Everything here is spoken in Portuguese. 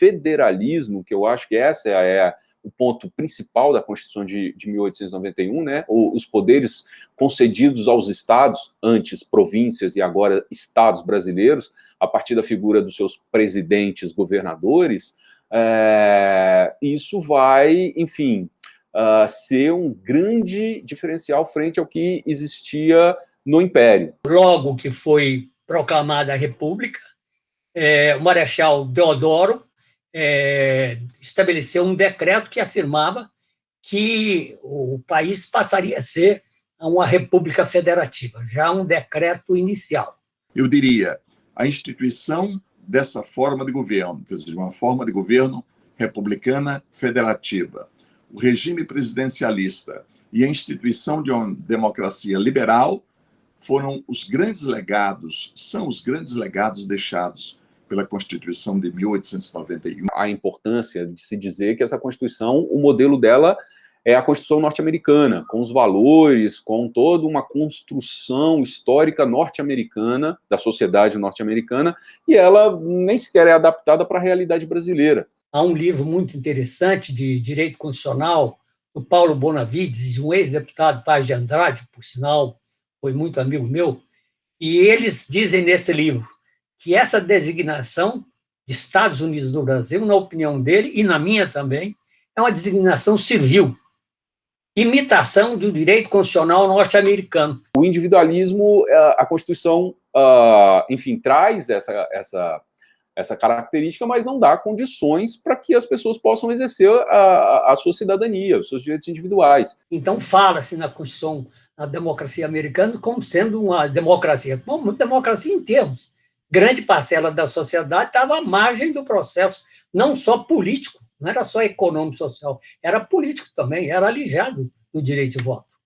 federalismo, que eu acho que essa é, é o ponto principal da Constituição de, de 1891, né, os poderes concedidos aos estados, antes províncias e agora estados brasileiros, a partir da figura dos seus presidentes, governadores, é, isso vai, enfim, uh, ser um grande diferencial frente ao que existia no Império. Logo que foi proclamada a República, é, o Marechal Deodoro é, estabeleceu um decreto que afirmava que o país passaria a ser uma república federativa, já um decreto inicial. Eu diria, a instituição dessa forma de governo, quer dizer, uma forma de governo republicana federativa, o regime presidencialista e a instituição de uma democracia liberal foram os grandes legados, são os grandes legados deixados pela Constituição de 1891. A importância de se dizer que essa Constituição, o modelo dela é a Constituição norte-americana, com os valores, com toda uma construção histórica norte-americana, da sociedade norte-americana, e ela nem sequer é adaptada para a realidade brasileira. Há um livro muito interessante de direito constitucional, do Paulo Bonavides, um ex-deputado Paz de Andrade, por sinal, foi muito amigo meu, e eles dizem nesse livro que essa designação de Estados Unidos do Brasil, na opinião dele, e na minha também, é uma designação civil, imitação do direito constitucional norte-americano. O individualismo, eh, a Constituição, ah, enfim, traz essa, essa, essa característica, mas não dá condições para que as pessoas possam exercer a, a sua cidadania, os seus direitos individuais. Então, fala-se na Constituição, na democracia americana, como sendo uma democracia, como democracia em termos, grande parcela da sociedade estava à margem do processo, não só político, não era só econômico social, era político também, era alijado do direito de voto.